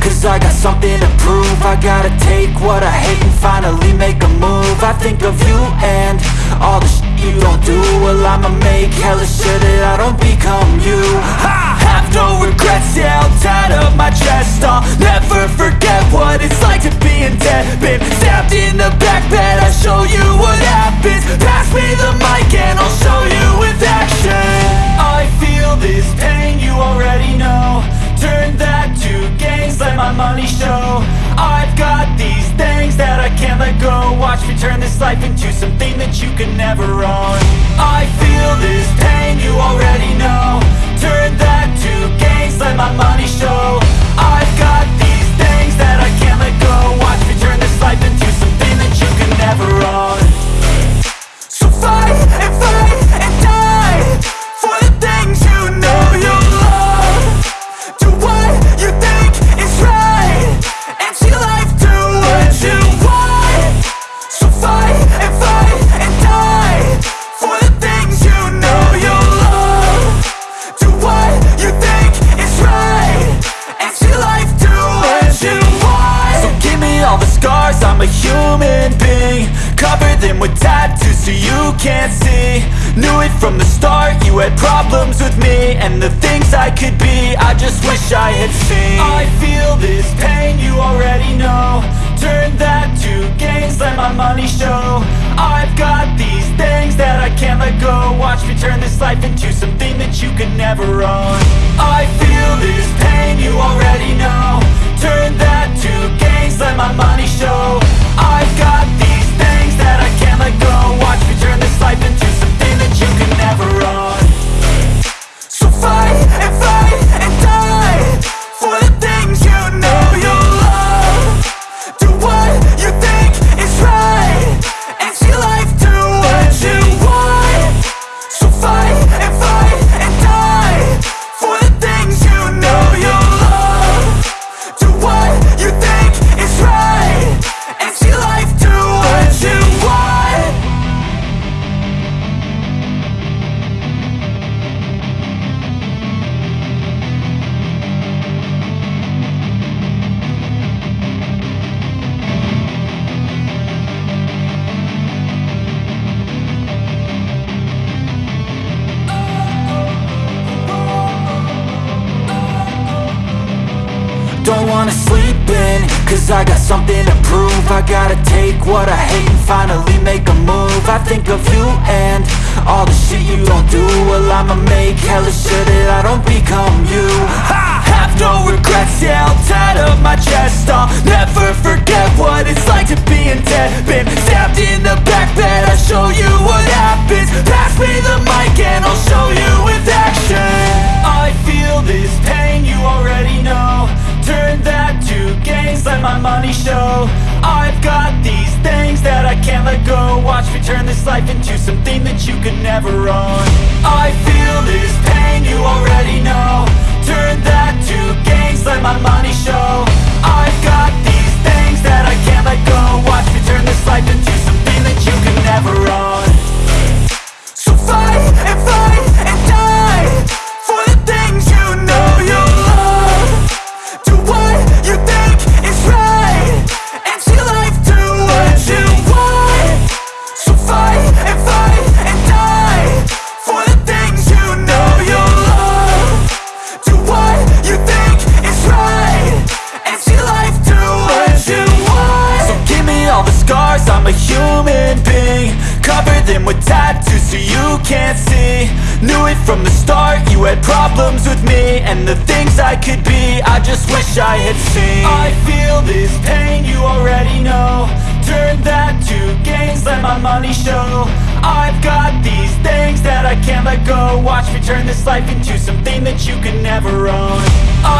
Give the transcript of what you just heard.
Cause I got something to prove. I gotta take what I hate and finally make a move. I think of you and all the shit you don't do. Well I'ma make hella sure that I don't become you. I have no regrets, yeah, I'll turn this life into something that you can never own. I feel this pain, you already know scars, I'm a human being. Cover them with tattoos so you can't see. Knew it from the start, you had problems with me And the things I could be, I just wish I had seen. I feel this pain, you already know. Turn that to gains, let my money show. I've got these things that I can't let go. Watch me turn this life into something that you can never own. I feel this pain, you already know cause I got something to prove. I gotta take what I hate and finally make a move. I think of you and all the shit you don't do. Well I'ma make hella sure that I don't become you. I have no regrets, yeah, I'll tie up my chest. I'll never forget what it's like to be in debt let my money show. I've got these things that I can't let go. Watch me turn this life into something that you could never own. I Cover them with tattoos so you can't see. Knew it from the start, you had problems with me And the things I could be, I just wish I had seen. I feel this pain, you already know. Turn that to gains, let my money show. I've got these things that I can't let go. Watch me turn this life into something that you can never own. I